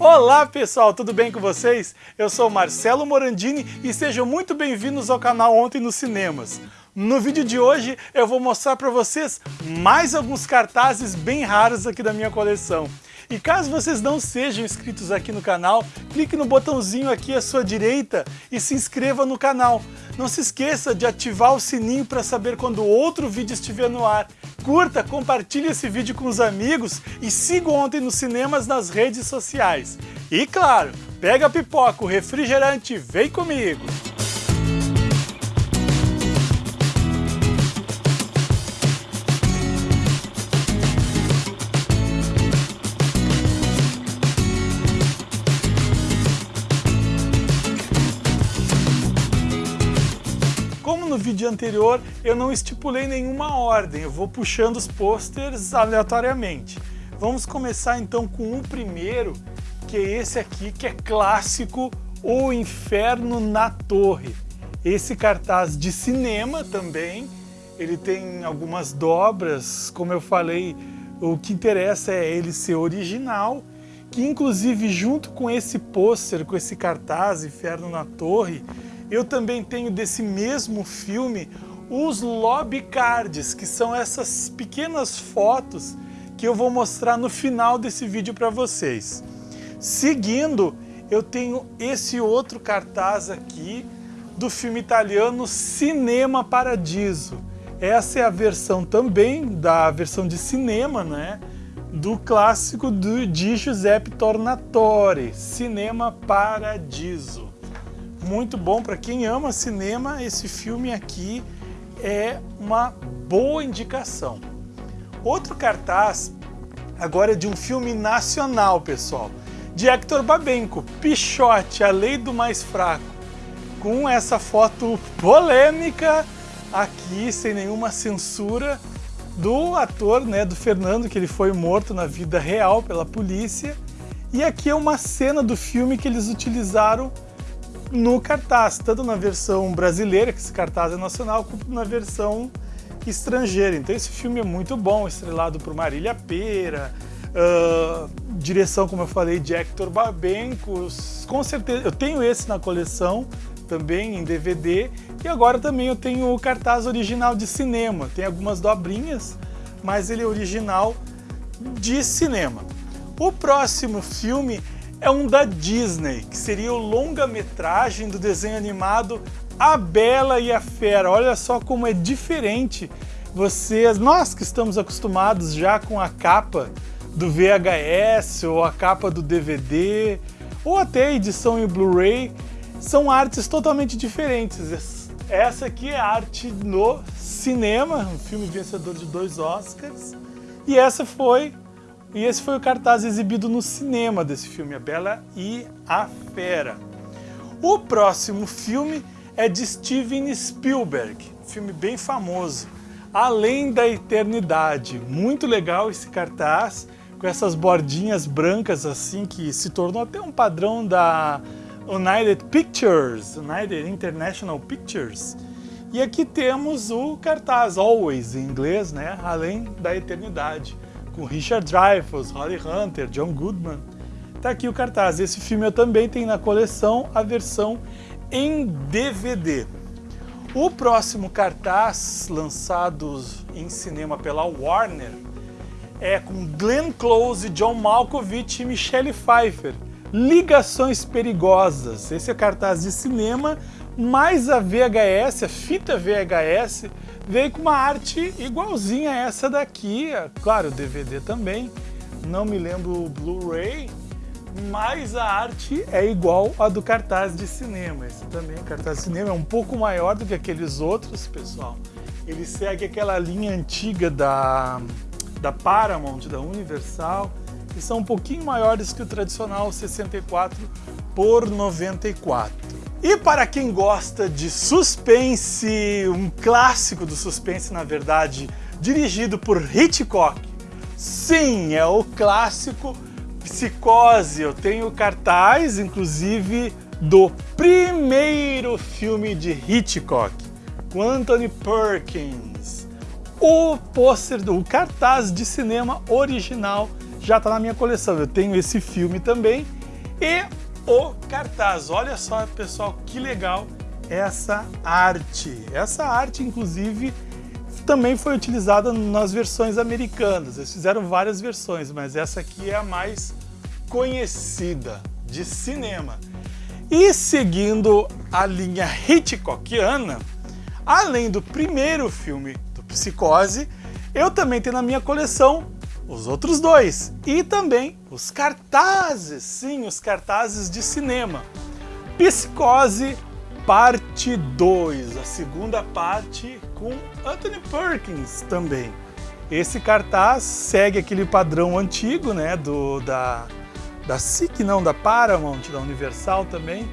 Olá pessoal, tudo bem com vocês? Eu sou Marcelo Morandini e sejam muito bem-vindos ao canal Ontem nos Cinemas. No vídeo de hoje eu vou mostrar para vocês mais alguns cartazes bem raros aqui da minha coleção. E caso vocês não sejam inscritos aqui no canal, clique no botãozinho aqui à sua direita e se inscreva no canal. Não se esqueça de ativar o sininho para saber quando outro vídeo estiver no ar. Curta, compartilhe esse vídeo com os amigos e siga Ontem nos Cinemas nas redes sociais. E claro, pega a pipoca, o refrigerante, vem comigo! Vídeo anterior, eu não estipulei nenhuma ordem, eu vou puxando os posters aleatoriamente. Vamos começar então com o primeiro, que é esse aqui, que é clássico, O Inferno na Torre. Esse cartaz de cinema também, ele tem algumas dobras, como eu falei, o que interessa é ele ser original, que inclusive junto com esse pôster, com esse cartaz, Inferno na Torre, eu também tenho desse mesmo filme os lobby cards, que são essas pequenas fotos que eu vou mostrar no final desse vídeo para vocês. Seguindo, eu tenho esse outro cartaz aqui do filme italiano Cinema Paradiso. Essa é a versão também da versão de cinema, né? Do clássico do, de Giuseppe Tornatore, Cinema Paradiso muito bom para quem ama cinema. Esse filme aqui é uma boa indicação. Outro cartaz agora é de um filme nacional, pessoal, de Hector Babenco, Pichote, A Lei do Mais Fraco, com essa foto polêmica aqui, sem nenhuma censura, do ator, né, do Fernando, que ele foi morto na vida real pela polícia. E aqui é uma cena do filme que eles utilizaram no cartaz, tanto na versão brasileira, que esse cartaz é nacional, quanto na versão estrangeira. Então esse filme é muito bom, estrelado por Marília Pera, uh, direção, como eu falei, de Hector Babenco, com certeza, eu tenho esse na coleção, também em DVD, e agora também eu tenho o cartaz original de cinema, tem algumas dobrinhas, mas ele é original de cinema. O próximo filme é um da Disney, que seria o longa-metragem do desenho animado A Bela e a Fera. Olha só como é diferente vocês, nós que estamos acostumados já com a capa do VHS ou a capa do DVD ou até a edição em Blu-ray, são artes totalmente diferentes. Essa aqui é arte no cinema, um filme vencedor de dois Oscars, e essa foi e esse foi o cartaz exibido no cinema desse filme, A Bela e a Fera. O próximo filme é de Steven Spielberg, filme bem famoso, Além da Eternidade. Muito legal esse cartaz, com essas bordinhas brancas assim, que se tornou até um padrão da United Pictures, United International Pictures. E aqui temos o cartaz, Always, em inglês, né? Além da Eternidade com Richard Dreyfuss, Holly Hunter, John Goodman. Tá aqui o cartaz. Esse filme eu também tenho na coleção a versão em DVD. O próximo cartaz lançado em cinema pela Warner é com Glenn Close, John Malkovich e Michelle Pfeiffer. Ligações Perigosas. Esse é cartaz de cinema, mais a VHS, a fita VHS, veio com uma arte igualzinha a essa daqui, claro, DVD também, não me lembro o Blu-ray, mas a arte é igual a do cartaz de cinema. Esse também, o cartaz de cinema é um pouco maior do que aqueles outros, pessoal. Ele segue aquela linha antiga da, da Paramount, da Universal, e são um pouquinho maiores que o tradicional 64 por 94. E para quem gosta de suspense, um clássico do suspense, na verdade, dirigido por Hitchcock. Sim, é o clássico Psicose. Eu tenho cartaz, inclusive, do primeiro filme de Hitchcock, com Anthony Perkins. O pôster, o cartaz de cinema original já está na minha coleção. Eu tenho esse filme também e o cartaz. Olha só, pessoal, que legal essa arte. Essa arte, inclusive, também foi utilizada nas versões americanas. Eles fizeram várias versões, mas essa aqui é a mais conhecida de cinema. E seguindo a linha Hitchcockiana, além do primeiro filme do Psicose, eu também tenho na minha coleção os outros dois e também os cartazes, sim, os cartazes de cinema. Psicose parte 2, a segunda parte com Anthony Perkins também. Esse cartaz segue aquele padrão antigo, né, do da da SIC, não, da Paramount, da Universal também,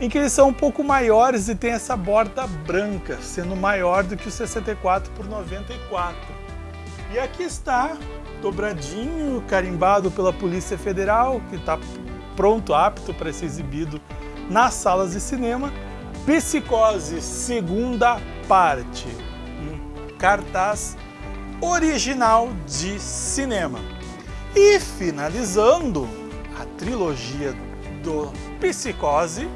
em que eles são um pouco maiores e tem essa borda branca, sendo maior do que o 64 por 94. E aqui está, dobradinho, carimbado pela Polícia Federal, que está pronto, apto para ser exibido nas salas de cinema, Psicose, segunda parte, um cartaz original de cinema. E finalizando a trilogia do Psicose,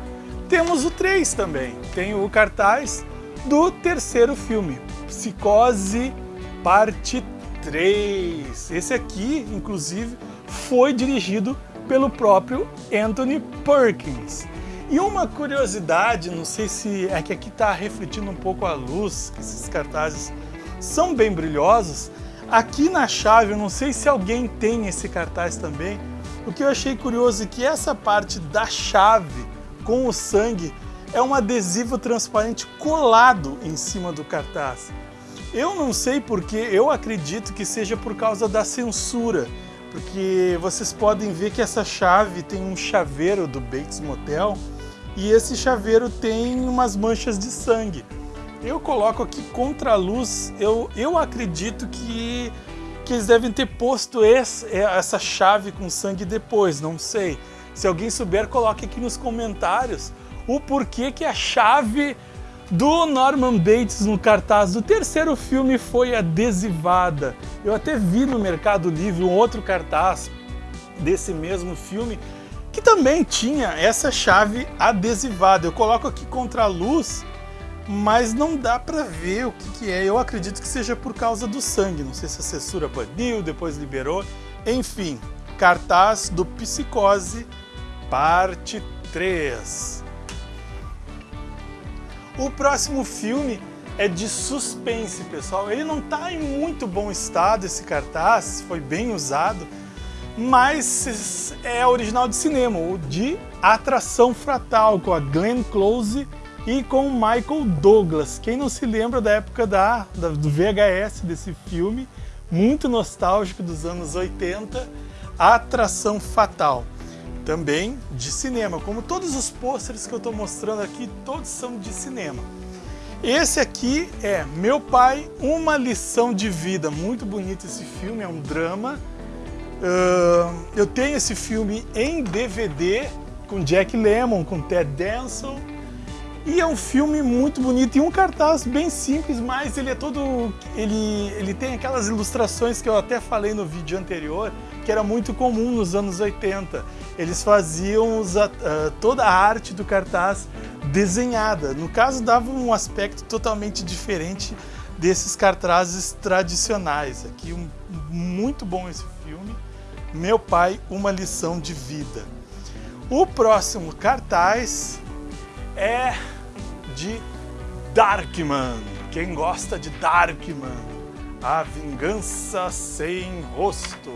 temos o 3 também. Tem o cartaz do terceiro filme, Psicose Parte 3. Esse aqui, inclusive, foi dirigido pelo próprio Anthony Perkins. E uma curiosidade, não sei se é que aqui está refletindo um pouco a luz, que esses cartazes são bem brilhosos. Aqui na chave, eu não sei se alguém tem esse cartaz também, o que eu achei curioso é que essa parte da chave com o sangue é um adesivo transparente colado em cima do cartaz. Eu não sei porque, eu acredito que seja por causa da censura, porque vocês podem ver que essa chave tem um chaveiro do Bates Motel e esse chaveiro tem umas manchas de sangue. Eu coloco aqui contra a luz, eu, eu acredito que que eles devem ter posto esse, é, essa chave com sangue depois, não sei. Se alguém souber, coloque aqui nos comentários o porquê que a chave do Norman Bates no cartaz do terceiro filme foi adesivada. Eu até vi no Mercado Livre um outro cartaz desse mesmo filme que também tinha essa chave adesivada. Eu coloco aqui contra a luz mas não dá para ver o que, que, é. Eu acredito que seja por causa do sangue. Não sei se a censura baniu, depois liberou. Enfim, cartaz do Psicose, parte 3. O próximo filme é de suspense, pessoal. Ele não está em muito bom estado, esse cartaz, foi bem usado, mas é original de cinema, o de Atração Fratal, com a Glenn Close e com Michael Douglas. Quem não se lembra da época da, da, do VHS desse filme, muito nostálgico dos anos 80, Atração Fatal. Também de cinema, como todos os pôsteres que eu estou mostrando aqui, todos são de cinema. Esse aqui é Meu Pai, Uma Lição de Vida. Muito bonito esse filme, é um drama. Uh, eu tenho esse filme em DVD com Jack Lemmon, com Ted Danson, e é um filme muito bonito e um cartaz bem simples, mas ele é todo... Ele, ele tem aquelas ilustrações que eu até falei no vídeo anterior, que era muito comum nos anos 80. Eles faziam os, uh, toda a arte do cartaz desenhada. No caso, dava um aspecto totalmente diferente desses cartazes tradicionais. Aqui, um, muito bom esse filme. Meu Pai, Uma Lição de Vida. O próximo cartaz é de Darkman. Quem gosta de Darkman? A Vingança Sem Rosto.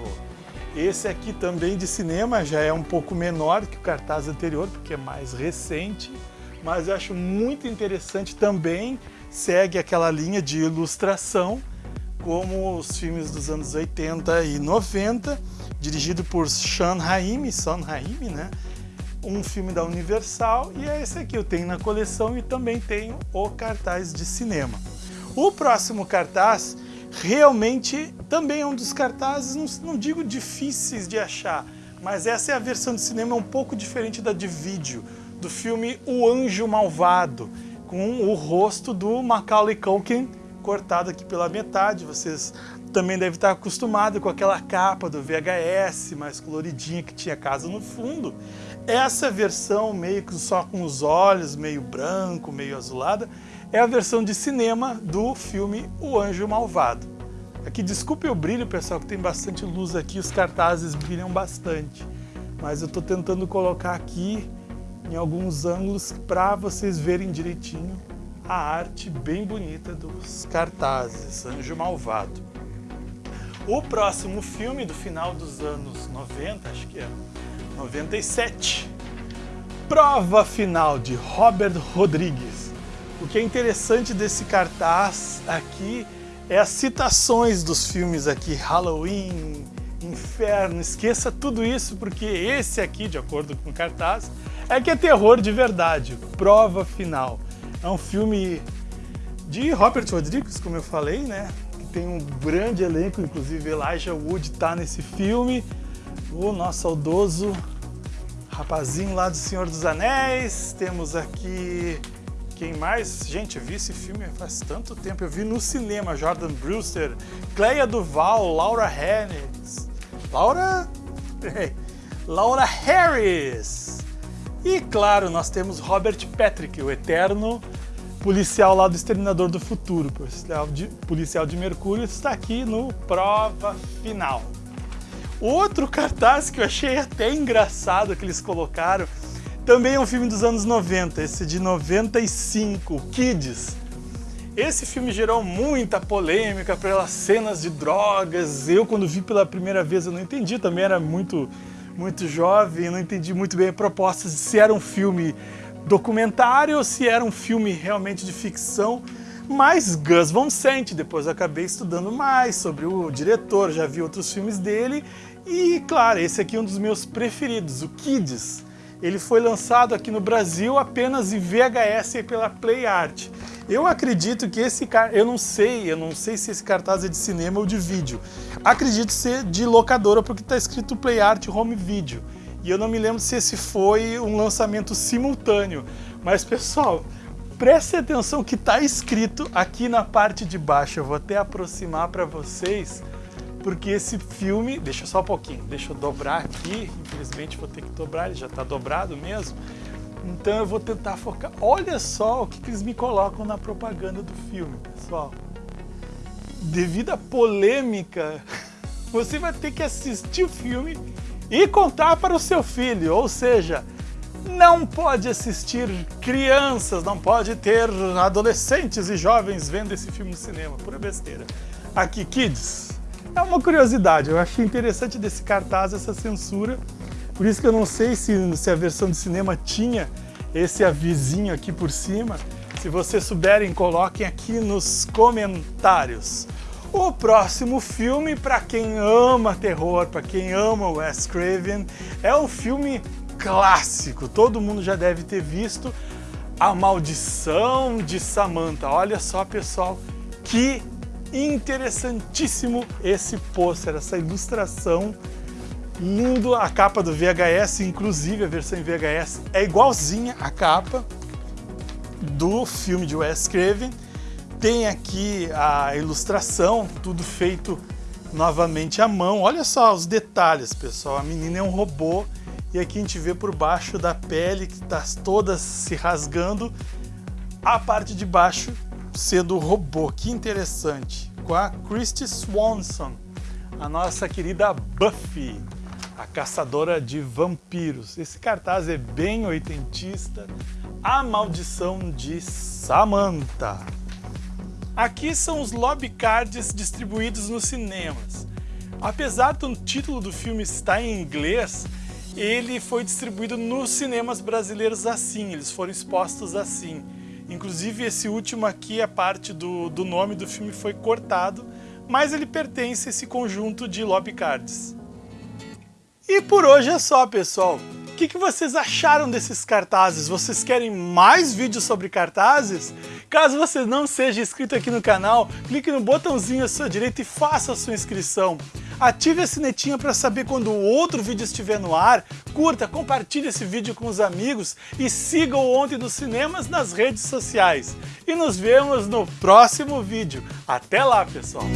Esse aqui também de cinema já é um pouco menor que o cartaz anterior, porque é mais recente, mas eu acho muito interessante também, segue aquela linha de ilustração, como os filmes dos anos 80 e 90, dirigido por Sean Raimi, Sean Raimi, né? Um filme da Universal e é esse aqui, eu tenho na coleção e também tenho o cartaz de cinema. O próximo cartaz realmente também é um dos cartazes, não, não digo difíceis de achar, mas essa é a versão de cinema um pouco diferente da de vídeo, do filme O Anjo Malvado, com o rosto do Macaulay Culkin cortado aqui pela metade. Vocês também devem estar acostumados com aquela capa do VHS mais coloridinha que tinha casa no fundo. Essa versão meio que só com os olhos, meio branco, meio azulada, é a versão de cinema do filme O Anjo Malvado. Aqui, desculpe o brilho, pessoal, que tem bastante luz aqui, os cartazes brilham bastante. Mas eu estou tentando colocar aqui em alguns ângulos para vocês verem direitinho a arte bem bonita dos cartazes, Anjo Malvado. O próximo filme do final dos anos 90, acho que é 97, Prova Final de Robert Rodrigues. O que é interessante desse cartaz aqui é as citações dos filmes aqui, Halloween, Inferno, esqueça tudo isso porque esse aqui, de acordo com o cartaz, é que é terror de verdade, Prova Final. É um filme de Robert Rodrigues, como eu falei, né? tem um grande elenco, inclusive Elijah Wood está nesse filme. O nosso saudoso rapazinho lá do Senhor dos Anéis. Temos aqui quem mais? Gente, eu vi esse filme faz tanto tempo. Eu vi no cinema Jordan Brewster, Cleia Duval, Laura Harris. Laura... Laura Harris. E claro, nós temos Robert Patrick, o eterno policial lá do Exterminador do Futuro, policial de, policial de Mercúrio, está aqui no Prova Final. Outro cartaz que eu achei até engraçado que eles colocaram, também é um filme dos anos 90, esse de 95, Kids. Esse filme gerou muita polêmica pelas cenas de drogas. Eu, quando vi pela primeira vez, eu não entendi, também era muito, muito jovem, não entendi muito bem a proposta se era um filme documentário ou se era um filme realmente de ficção. Mas Gus Van Sant, depois acabei estudando mais sobre o diretor, já vi outros filmes dele e, claro, esse aqui é um dos meus preferidos, o Kids. Ele foi lançado aqui no Brasil apenas em VHS pela Play Art. Eu acredito que esse cara, eu não sei, eu não sei se esse cartaz é de cinema ou de vídeo. Acredito ser de locadora porque está escrito Play Art Home Video. E eu não me lembro se esse foi um lançamento simultâneo. Mas, pessoal, preste atenção que está escrito aqui na parte de baixo. Eu vou até aproximar para vocês, porque esse filme... Deixa só um pouquinho, deixa eu dobrar aqui. Infelizmente vou ter que dobrar, ele já está dobrado mesmo. Então eu vou tentar focar. Olha só o que, que eles me colocam na propaganda do filme, pessoal. Devido à polêmica, você vai ter que assistir o filme e contar para o seu filho, ou seja, não pode assistir crianças, não pode ter adolescentes e jovens vendo esse filme no cinema, pura besteira. Aqui, Kids, é uma curiosidade, eu achei interessante desse cartaz essa censura, por isso que eu não sei se, se a versão de cinema tinha esse avisinho aqui por cima, se vocês souberem, coloquem aqui nos comentários. O próximo filme, para quem ama terror, para quem ama Wes Craven, é um filme clássico, todo mundo já deve ter visto, A Maldição de Samantha. Olha só, pessoal, que interessantíssimo esse pôster, essa ilustração lindo, a capa do VHS, inclusive a versão em VHS é igualzinha à capa do filme de Wes Craven, tem aqui a ilustração, tudo feito novamente à mão. Olha só os detalhes, pessoal. A menina é um robô e aqui a gente vê por baixo da pele que está toda se rasgando, a parte de baixo sendo robô. Que interessante. Com a Christy Swanson, a nossa querida Buffy, a caçadora de vampiros. Esse cartaz é bem oitentista. A Maldição de Samantha. Aqui são os lobby cards distribuídos nos cinemas. Apesar do título do filme estar em inglês, ele foi distribuído nos cinemas brasileiros assim, eles foram expostos assim. Inclusive esse último aqui, a parte do, do nome do filme foi cortado, mas ele pertence a esse conjunto de lobby cards. E por hoje é só, pessoal. O que, que vocês acharam desses cartazes? Vocês querem mais vídeos sobre cartazes? Caso você não seja inscrito aqui no canal, clique no botãozinho à sua direita e faça a sua inscrição. ative a sinetinha para saber quando outro vídeo estiver no ar, curta, compartilhe esse vídeo com os amigos e siga o Ontem dos Cinemas nas redes sociais. E nos vemos no próximo vídeo. Até lá, pessoal!